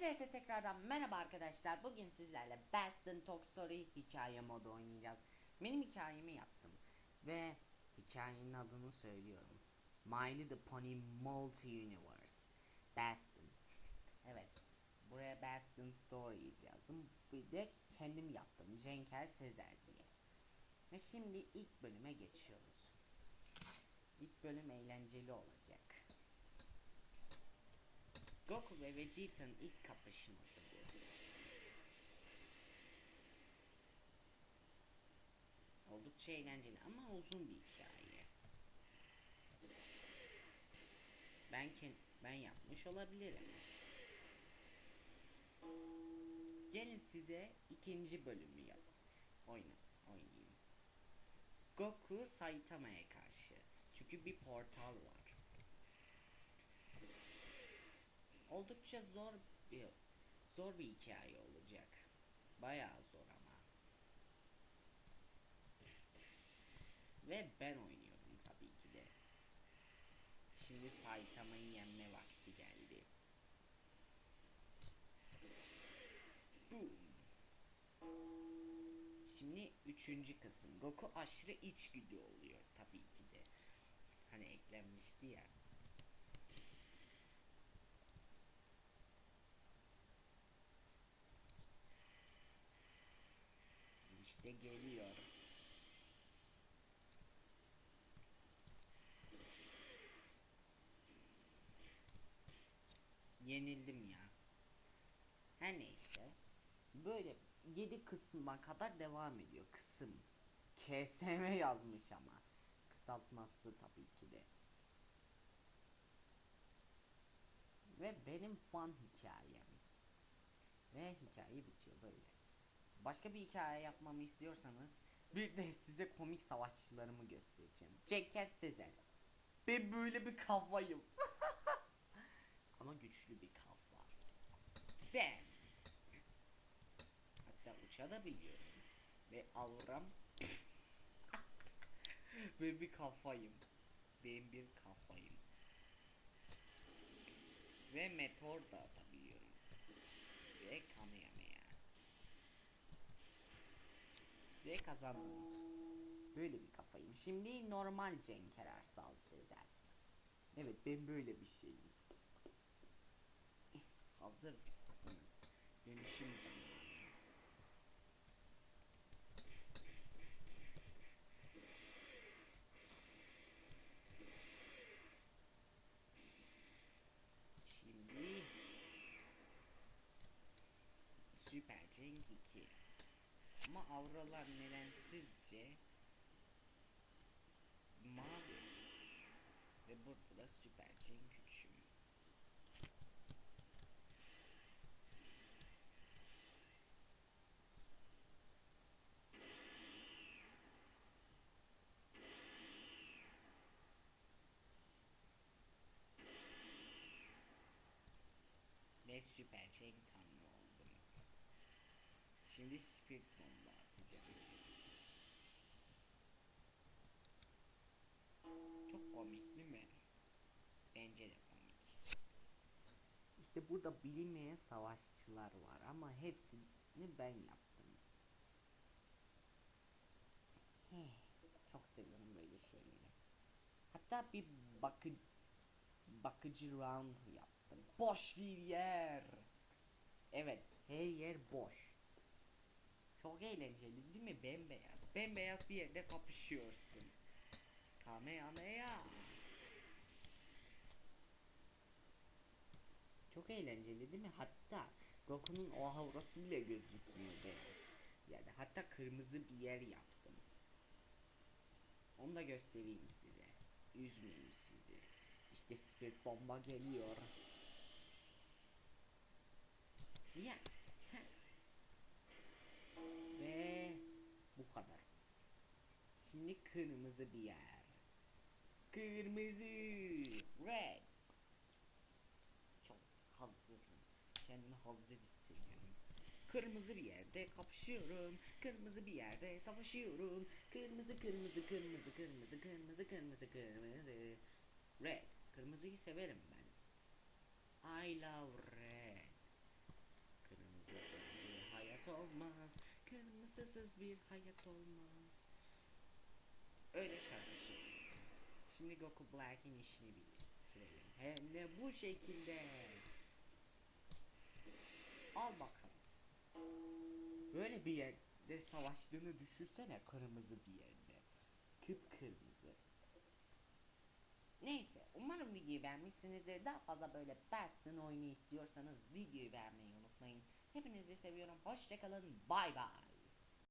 Hepinize tekrardan merhaba arkadaşlar. Bugün sizlerle Best in Talk Story hikaye modu oynayacağız. Benim hikayemi yaptım. Ve hikayenin adını söylüyorum. My Little Pony Multi Universe. Bastin. Evet. Buraya Bastin Stories yazdım. Bir de kendim yaptım. Cenker Sezer diye. Ve şimdi ilk bölüme geçiyoruz. İlk bölüm eğlenceli olacak. Goku ve Vegeta'nın ilk kapışması bu. Oldukça eğlenceli ama uzun bir hikaye. Ben ben yapmış olabilirim. Gelin size ikinci bölümü yap. Oyna, oynayayım. Goku Saitama'ya karşı. Çünkü bir portal var. Oldukça zor bir zor bir hikaye olacak. Bayağı zor ama. Ve ben oynuyorum tabii ki de. Şimdi Saitama'yı yenme vakti geldi. Boom. Şimdi üçüncü kısım. Goku aşırı içgüdü oluyor tabii ki de. Hani eklenmişti ya. İşte geliyor. Yenildim ya. Her neyse. Böyle 7 kısma kadar devam ediyor kısım. KSM yazmış ama. Kısaltması tabii ki de. Ve benim fan hikayem. Ve hikaye bitiyor böyle. Başka bir hikaye yapmamı istiyorsanız bir de size komik savaşçılarımı göstereceğim. Ceker Sezer. Ben böyle bir kafayım. Ama güçlü bir kafa. Ben. Hatta uçabiliyorum. Ve auram. ben bir kafayım. Ben bir kafayım. Ve meteor da atabiliyorum. Ve Kamehameha. Ve kazandım. Böyle bir kafayım. Şimdi normal Cenker Arsal Sezer. Evet ben böyle bir şeyim. Hazır mısınız? Dönüşüm zamanı. Şimdi Süper Cenk 2 Ama auralar nedensizce mavi ve burada da Süper 3'üm. Ve Süper Cenk tanrı. Şimdi Spirit Bomba atacağım. Çok komik değil mi? Bence de komik. İşte burada bilinmeyen savaşçılar var ama hepsini ben yaptım. He, çok seviyorum böyle şeyleri. Hatta bir bakı bakıcı round yaptım. Boş bir yer. Evet, her yer boş. Çok eğlenceli değil mi? Bembeyaz. Bembeyaz bir yerde kapışıyorsun. Kamehameha. Çok eğlenceli değil mi? Hatta Goku'nun o aurası bile gözükmüyor beyaz. Yani hatta kırmızı bir yer yaptım. Onu da göstereyim size. Üzmeyeyim sizi. İşte spirit bomba geliyor. Ya. Şimdi kırmızı bir yer. Kırmızı. Red. Çok hazırım. Kendimi hazır hissediyorum. Kırmızı bir yerde kapışıyorum. Kırmızı bir yerde savaşıyorum. Kırmızı kırmızı kırmızı kırmızı kırmızı kırmızı kırmızı. Red. Kırmızıyı severim ben. I love red. hayat olmaz. Kırmızısız bir hayat olmaz. Öyle şarkı. Şimdi Goku Black'in işini bitirelim. Hem de bu şekilde. Al bakalım. Böyle bir yerde savaştığını düşünsene kırmızı bir yerde. Kıpkırmızı. Neyse umarım videoyu beğenmişsinizdir. Daha fazla böyle Bastion oyunu istiyorsanız videoyu beğenmeyi unutmayın. Hepinizi seviyorum. Hoşçakalın. Bay bay.